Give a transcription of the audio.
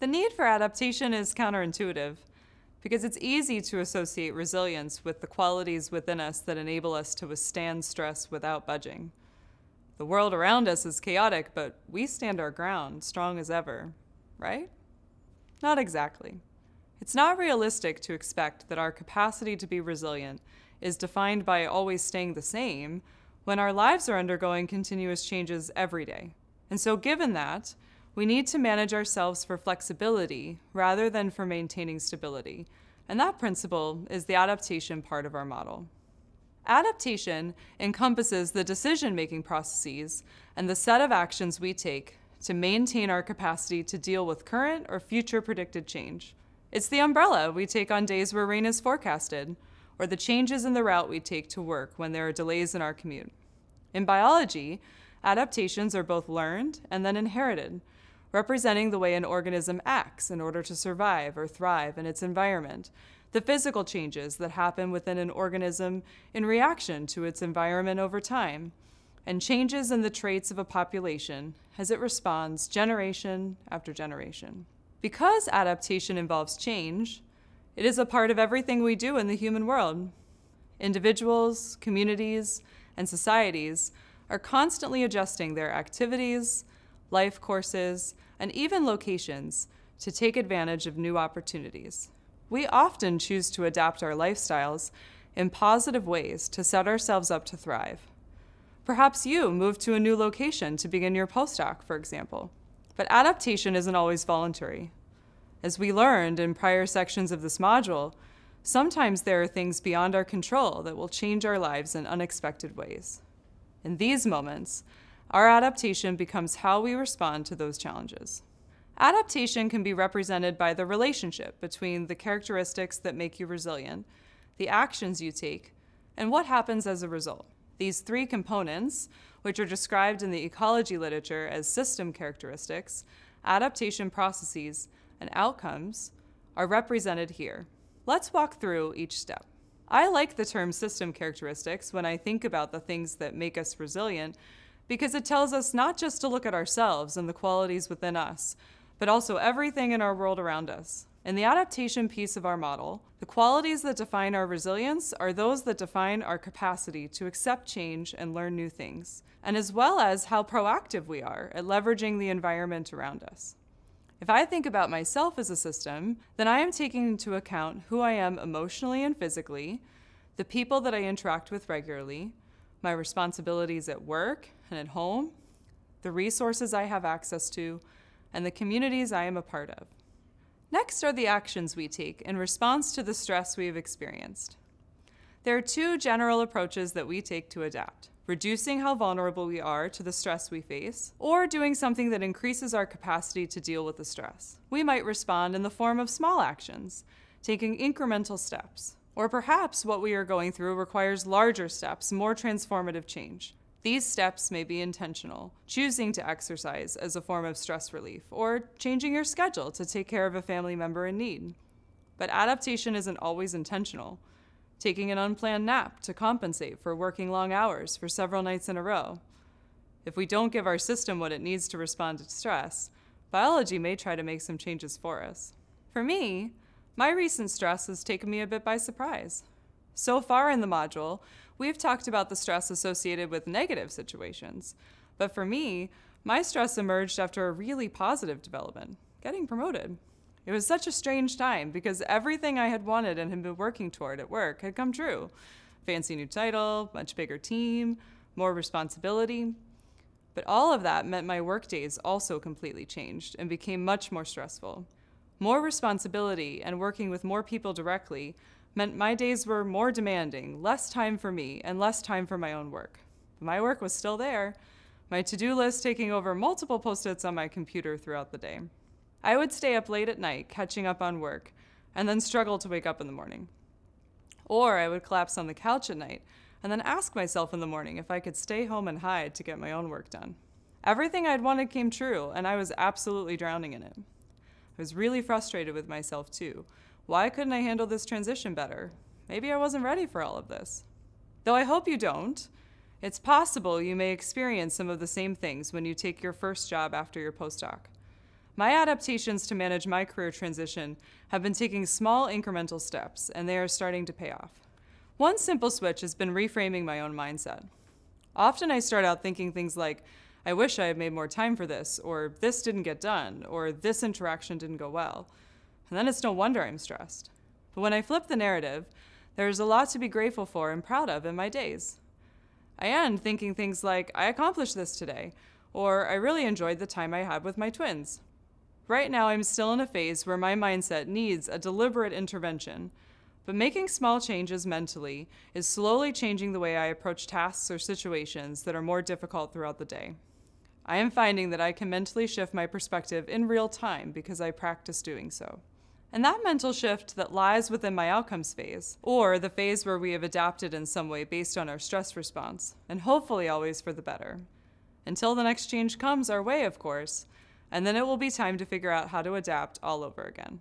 The need for adaptation is counterintuitive because it's easy to associate resilience with the qualities within us that enable us to withstand stress without budging. The world around us is chaotic, but we stand our ground, strong as ever, right? Not exactly. It's not realistic to expect that our capacity to be resilient is defined by always staying the same when our lives are undergoing continuous changes every day. And so, given that, we need to manage ourselves for flexibility rather than for maintaining stability. And that principle is the adaptation part of our model. Adaptation encompasses the decision making processes and the set of actions we take to maintain our capacity to deal with current or future predicted change. It's the umbrella we take on days where rain is forecasted, or the changes in the route we take to work when there are delays in our commute. In biology, adaptations are both learned and then inherited, representing the way an organism acts in order to survive or thrive in its environment, the physical changes that happen within an organism in reaction to its environment over time, and changes in the traits of a population as it responds generation after generation. Because adaptation involves change, it is a part of everything we do in the human world. Individuals, communities, and societies are constantly adjusting their activities, life courses, and even locations to take advantage of new opportunities. We often choose to adapt our lifestyles in positive ways to set ourselves up to thrive. Perhaps you moved to a new location to begin your postdoc, for example. But adaptation isn't always voluntary. As we learned in prior sections of this module, sometimes there are things beyond our control that will change our lives in unexpected ways. In these moments, our adaptation becomes how we respond to those challenges. Adaptation can be represented by the relationship between the characteristics that make you resilient, the actions you take, and what happens as a result. These three components, which are described in the ecology literature as system characteristics, adaptation processes, and outcomes are represented here. Let's walk through each step. I like the term system characteristics when I think about the things that make us resilient because it tells us not just to look at ourselves and the qualities within us, but also everything in our world around us. In the adaptation piece of our model, the qualities that define our resilience are those that define our capacity to accept change and learn new things, and as well as how proactive we are at leveraging the environment around us. If I think about myself as a system, then I am taking into account who I am emotionally and physically, the people that I interact with regularly, my responsibilities at work and at home, the resources I have access to, and the communities I am a part of. Next are the actions we take in response to the stress we have experienced. There are two general approaches that we take to adapt reducing how vulnerable we are to the stress we face, or doing something that increases our capacity to deal with the stress. We might respond in the form of small actions, taking incremental steps. Or perhaps what we are going through requires larger steps, more transformative change. These steps may be intentional, choosing to exercise as a form of stress relief, or changing your schedule to take care of a family member in need. But adaptation isn't always intentional taking an unplanned nap to compensate for working long hours for several nights in a row. If we don't give our system what it needs to respond to stress, biology may try to make some changes for us. For me, my recent stress has taken me a bit by surprise. So far in the module, we've talked about the stress associated with negative situations, but for me, my stress emerged after a really positive development, getting promoted. It was such a strange time because everything I had wanted and had been working toward at work had come true. Fancy new title, much bigger team, more responsibility. But all of that meant my work days also completely changed and became much more stressful. More responsibility and working with more people directly meant my days were more demanding, less time for me, and less time for my own work. My work was still there, my to do list taking over multiple post its on my computer throughout the day. I would stay up late at night catching up on work and then struggle to wake up in the morning. Or I would collapse on the couch at night and then ask myself in the morning if I could stay home and hide to get my own work done. Everything I'd wanted came true, and I was absolutely drowning in it. I was really frustrated with myself, too. Why couldn't I handle this transition better? Maybe I wasn't ready for all of this. Though I hope you don't. It's possible you may experience some of the same things when you take your first job after your postdoc. My adaptations to manage my career transition have been taking small incremental steps, and they are starting to pay off. One simple switch has been reframing my own mindset. Often I start out thinking things like, I wish I had made more time for this, or this didn't get done, or this interaction didn't go well. And then it's no wonder I'm stressed. But when I flip the narrative, there's a lot to be grateful for and proud of in my days. I end thinking things like, I accomplished this today, or I really enjoyed the time I had with my twins. Right now, I'm still in a phase where my mindset needs a deliberate intervention, but making small changes mentally is slowly changing the way I approach tasks or situations that are more difficult throughout the day. I am finding that I can mentally shift my perspective in real time because I practice doing so. And that mental shift that lies within my outcomes phase, or the phase where we have adapted in some way based on our stress response, and hopefully always for the better. Until the next change comes our way, of course, and then it will be time to figure out how to adapt all over again.